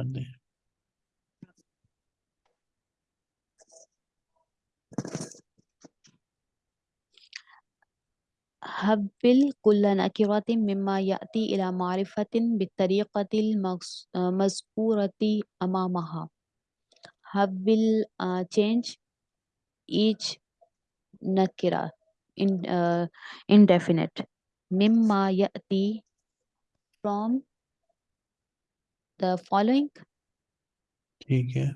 करने। हैं हब्बिल कुल मिम्मा याति इला मारिफतिन बितरीक़तिल मज़कूरति अमामहा। हब्बिल चेंज ईच नकिरा, इन इनडेफिनेट। मिम्मा याति फ्रॉम the following ठीक है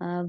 uh,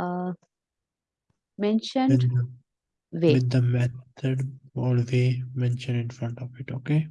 uh, mentioned with the, way with the method or way mentioned in front of it okay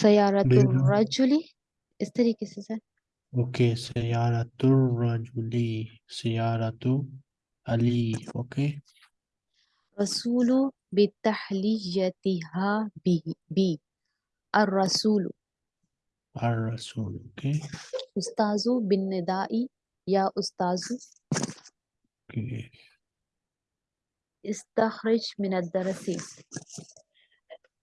सयारतुर्रजुली इस तरीके से सर ओके सयारतुर्रजुली सयारतु अली ओके रसूलु बितहलियतिहा बी बी अर्रसूलु अर्रसूल ओके उस्ताजु बिन निदाई या उस्ताजु ओके okay. इस्तखरिज मिन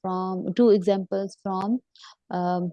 from two examples from um,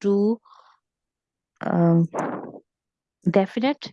to um, definite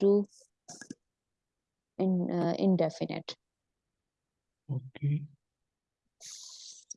to in, uh, indefinite okay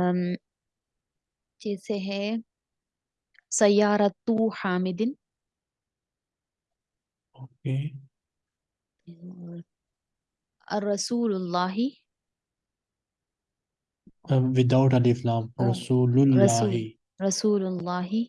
um, जैसे है सयारतु Hamidin okay रसूलुल्लाहि um, without alif lam Oh, Rasulullah रसूलुल्लाहि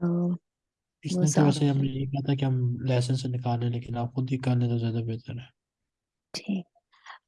अ, इसने तो वैसे मुजारफ हमने ये कहा था कि हम लेसन से निकालें लेकिन आप खुद ही कर लें तो ज्यादा बेहतर है ठीक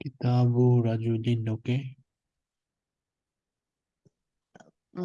किताबु रजुलिन okay a,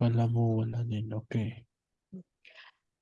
कलमु वलदिन okay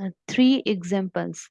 Uh, three examples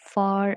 for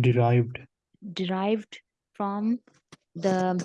derived derived from the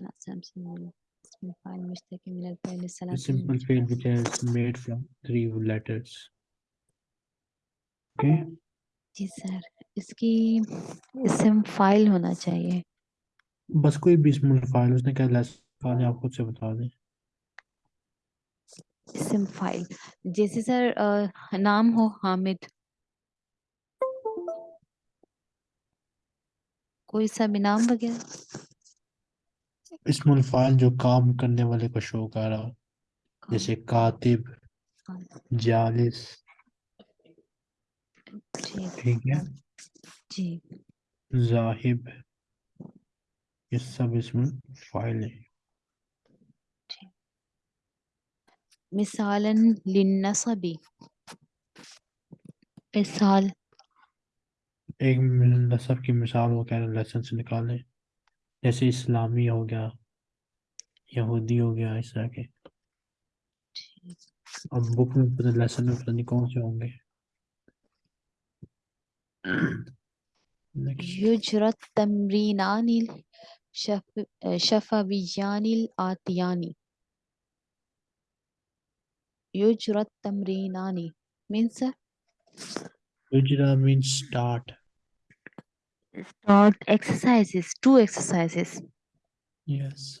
not something find mistaken like the salad. simple field which is made from three letters. Okay. जी सर इसकी इसम फ़ाइल होना चाहिए बस कोई भी इसम फ़ाइल उसने क्या लेस फ़ाइल आप खुद से बता दें इसम फ़ाइल जैसे सर आ, नाम हो हामिद कोई सा भी नाम वगैरह इसमुल फ़ाइल जो काम करने वाले को शो कर रहा जैसे कातिब जालिस। ठीक है? जी। जाहिब ये सब इसमें फ़ाइल है। मिसालन लिन्नसबी। मिसाल। एक नसब की मिसाल वो कह रहे लेसन से निकालें। जैसे इस्लामी हो गया। यहूदी हो गया इस तरह के अब बुक में पता लेसन में पता नहीं कौन से होंगे। युजरत तमरीनानिल शफ, शफवियानिल आतियानी। युजरत तमरीनानी means Ujra means start start exercises two exercises yes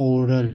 oral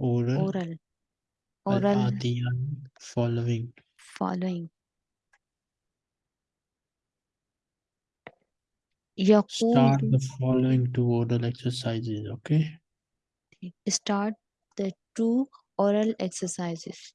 oral oral oral adiyani following following Yaqul start the following two oral exercises okay start the two oral exercises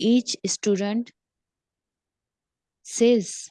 each student says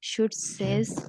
should says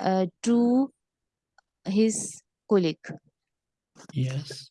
uh, to his colleague yes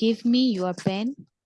give me your pen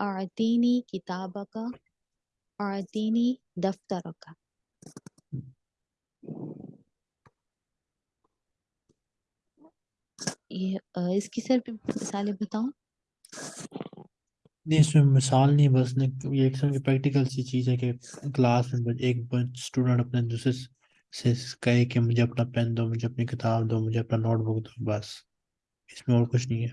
आदीनी किताब का आदीनी दफ्तर का ये इसकी sir मिसालें बताऊँ? नहीं, इसमें मिसाल नहीं, बस ने, ये एक समय प्रैक्टिकल सी चीज़ है कि क्लास में एक स्टूडेंट अपने दूसरे से कहे कि मुझे अपना पेन दो, मुझे अपनी किताब दो, मुझे अपना नोटबुक दो, बस। इसमें और कुछ नहीं है।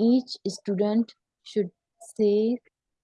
each student should say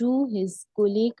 to his colleague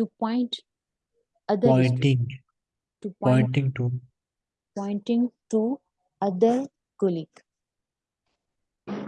to point other stu- pointing to point pointing to pointing to other colleague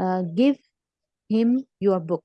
uh, give him your book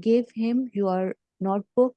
give him your notebook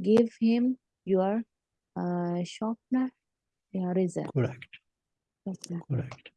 give him your uh, sharpener eraser correct sharpener. correct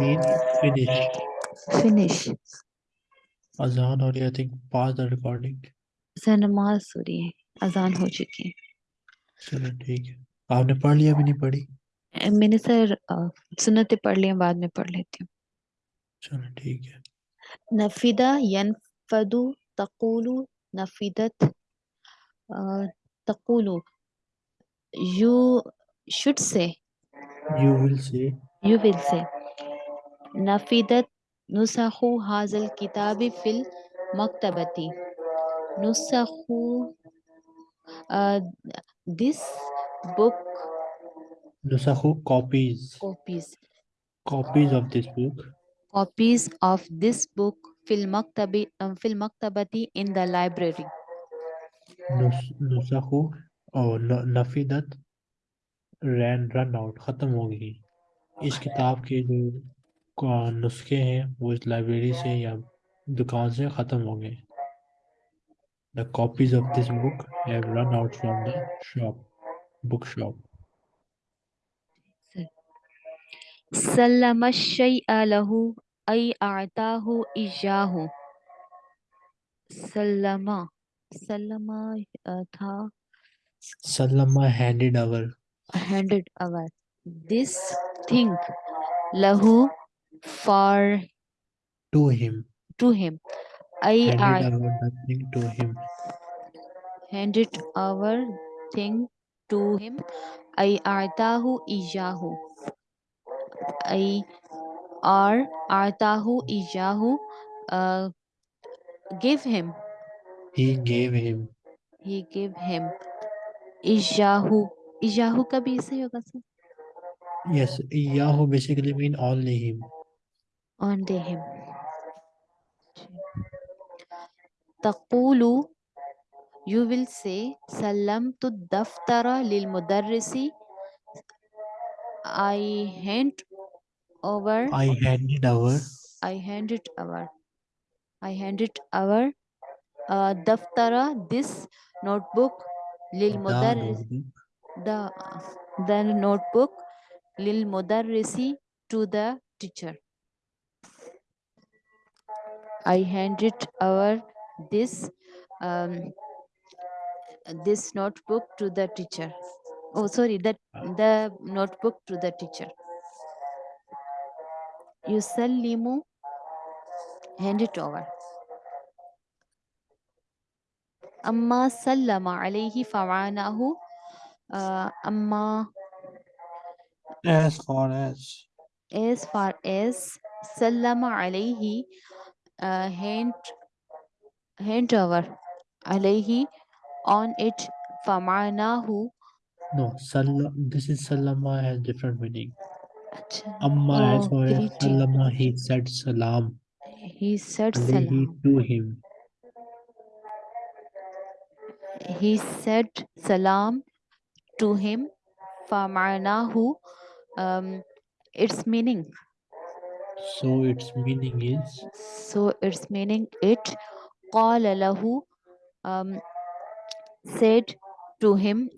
mean finish finish अजान हो रही है think pause the recording sir नमाज़ हो रही है अजान हो चुकी है चलो ठीक है आपने पढ़ लिया भी नहीं पढ़ी मैंने सर सुनते पढ़ लिया बाद में पढ़ लेती हूँ। ठीक यनफदु तकुलु तकुलु you should say. You will say. You will say. नुसखु हाजल किताबी फिल मकतबती। नुसखु this book Nusahu copies. Copies. Copies of this book. Copies of this book fil maktabi um, fil maktabati in the library. Nus Nusahu or नफीदत ran run out ख़त्म हो गई इस किताब के जो नुस्खे हैं वो इस लाइब्रेरी से या दुकान से ख़त्म हो गए the copies of this book have run out from the shop book shop सल्लमशा लहू अई आता हो ईजा हो सल्लमा सल्लमा था। सल्लमा handed over handed over this thing लहू for to him to him I to him handed over thing to him I आता हो I or Artahu Ijahu uh, gave him. He gave him. He gave him. Ijahu. Ijahu ka bhi se hoga sir. Yes, Ijahu basically mean only him. Only him. Takulu, you will say, Salam tu daftara lil mudarrisi I hand over. I handed over. I handed over. I handed over. Uh, daftara this notebook lil mother. the the notebook lil mother resi to the teacher. I handed over this um, this notebook to the teacher oh sorry that ah. the notebook to the teacher. You sell yusallimu hand it over. Amma sallama alayhi fa'anahu uh, amma as far as as far as sallama alayhi uh, hand hand over alayhi on it famanahu no, Sal this is Salama has different meaning. Achha. Amma oh, as Salama, he said salam. He said salam. He to him. He said salam to him. Famanahu. Um, its meaning. So its meaning is? So its meaning it. Qala lahu. Um, said to him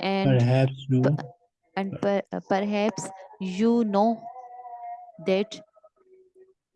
and perhaps you and per, perhaps you know that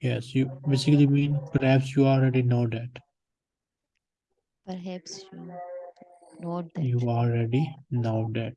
yes you basically mean perhaps you already know that perhaps you know that you already know that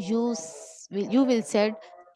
you, will- you will said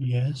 Yes.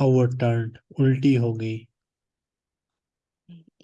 Overturned. ulti ho gayi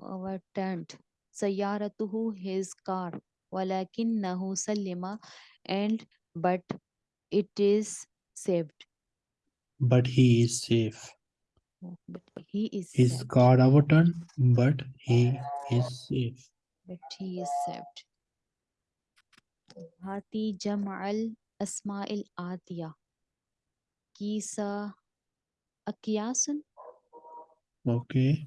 our tent, Sayaratuhu his car, Walakin Nahu Salima, and but it is saved. But he is safe. But he is his saved. car our overturned, but he is safe. But he is saved. Hati Jamal Asma'il Atiya. Kisa Akyasun. Okay.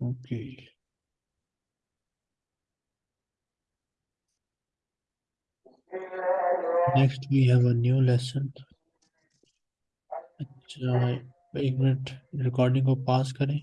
okay next we have a new lesson अच्छा एक minute recording को पास करें